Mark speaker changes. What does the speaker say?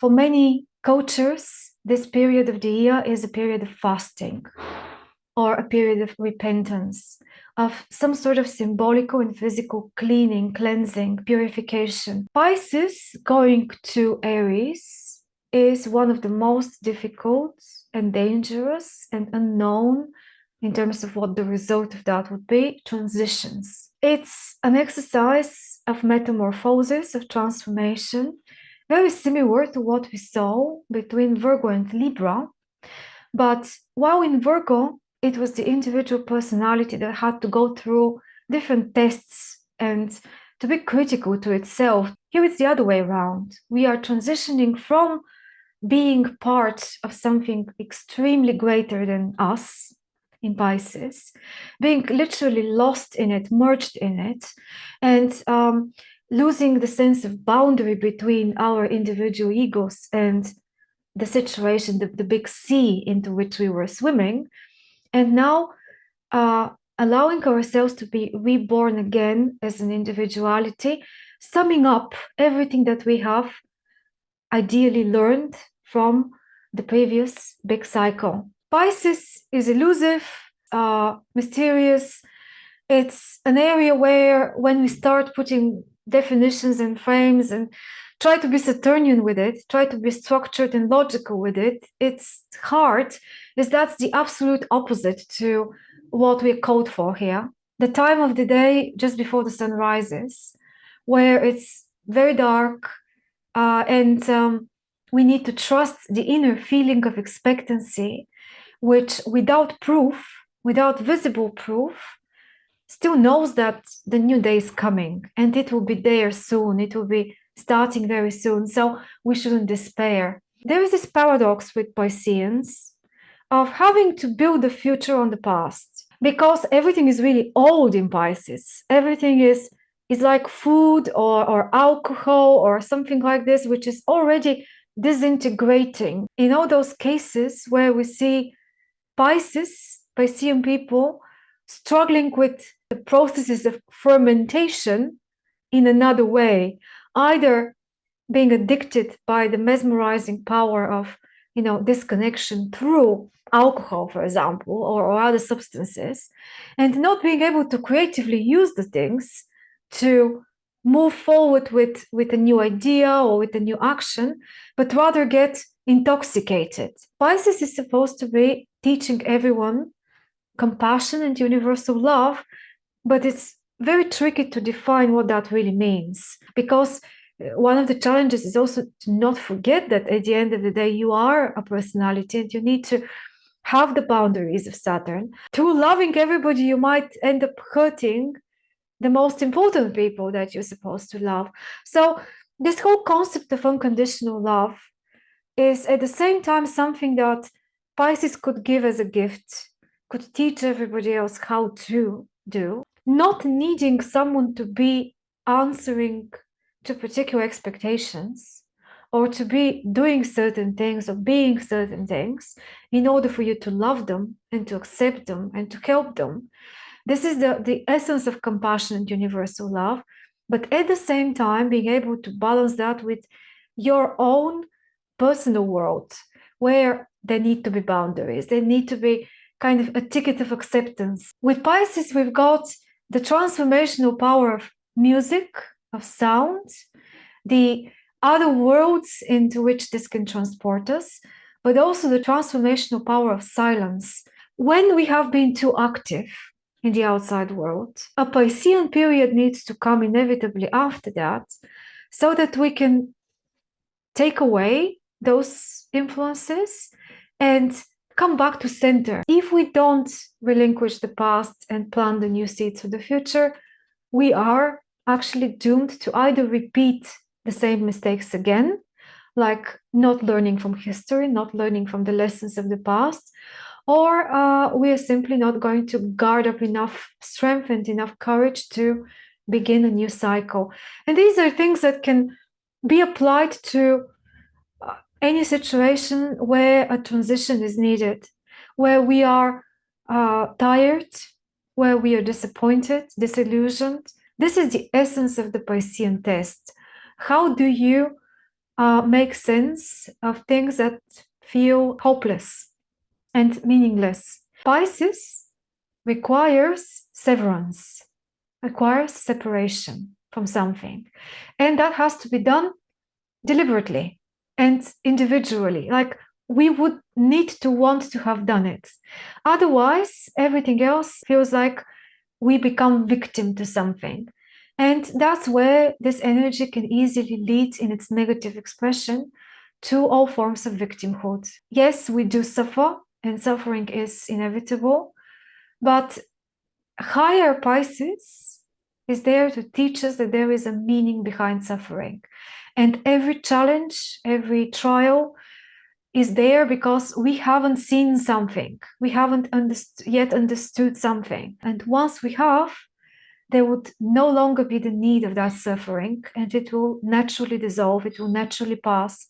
Speaker 1: For many cultures, this period of the year is a period of fasting or a period of repentance, of some sort of symbolical and physical cleaning, cleansing, purification. Pisces going to Aries is one of the most difficult and dangerous and unknown in terms of what the result of that would be transitions. It's an exercise of metamorphosis, of transformation, very similar to what we saw between Virgo and Libra. But while in Virgo, it was the individual personality that had to go through different tests and to be critical to itself. Here it's the other way around. We are transitioning from being part of something extremely greater than us in Pisces, being literally lost in it, merged in it, and um, losing the sense of boundary between our individual egos and the situation, the, the big sea into which we were swimming, and now uh, allowing ourselves to be reborn again as an individuality, summing up everything that we have ideally learned from the previous big cycle. Pisces is elusive, uh, mysterious. It's an area where when we start putting definitions and frames and try to be Saturnian with it, try to be structured and logical with it, it's hard, is that's the absolute opposite to what we're called for here. The time of the day just before the sun rises, where it's very dark uh, and um, we need to trust the inner feeling of expectancy, which without proof, without visible proof, still knows that the new day is coming and it will be there soon. It will be starting very soon. So we shouldn't despair. There is this paradox with Pisceans of having to build the future on the past because everything is really old in Pisces. Everything is is like food or, or alcohol or something like this, which is already disintegrating. In all those cases where we see Pisces, Piscean people struggling with the processes of fermentation in another way, either being addicted by the mesmerizing power of you know disconnection through alcohol for example or, or other substances and not being able to creatively use the things to move forward with with a new idea or with a new action but rather get intoxicated. Pisces is supposed to be teaching everyone compassion and universal love but it's very tricky to define what that really means because uh, one of the challenges is also to not forget that at the end of the day you are a personality and you need to have the boundaries of saturn. Through loving everybody you might end up hurting the most important people that you're supposed to love. So this whole concept of unconditional love is at the same time something that pisces could give as a gift could teach everybody else how to do not needing someone to be answering to particular expectations or to be doing certain things or being certain things in order for you to love them and to accept them and to help them. This is the, the essence of compassion and universal love. But at the same time, being able to balance that with your own personal world where there need to be boundaries, there need to be kind of a ticket of acceptance. With Pisces, we've got the transformational power of music, of sound, the other worlds into which this can transport us, but also the transformational power of silence. When we have been too active in the outside world, a Piscean period needs to come inevitably after that so that we can take away those influences and come back to center. If we don't relinquish the past and plant the new seeds for the future, we are actually doomed to either repeat the same mistakes again, like not learning from history, not learning from the lessons of the past, or uh, we are simply not going to guard up enough strength and enough courage to begin a new cycle. And these are things that can be applied to any situation where a transition is needed, where we are uh, tired, where we are disappointed, disillusioned. This is the essence of the Piscean test. How do you uh, make sense of things that feel hopeless and meaningless. Pisces requires severance, requires separation from something. And that has to be done deliberately and individually. Like we would need to want to have done it. Otherwise, everything else feels like we become victim to something. And that's where this energy can easily lead in its negative expression to all forms of victimhood. Yes, we do suffer, and suffering is inevitable, but higher Pisces is there to teach us that there is a meaning behind suffering. And every challenge, every trial is there because we haven't seen something. We haven't underst yet understood something. And once we have, there would no longer be the need of that suffering and it will naturally dissolve, it will naturally pass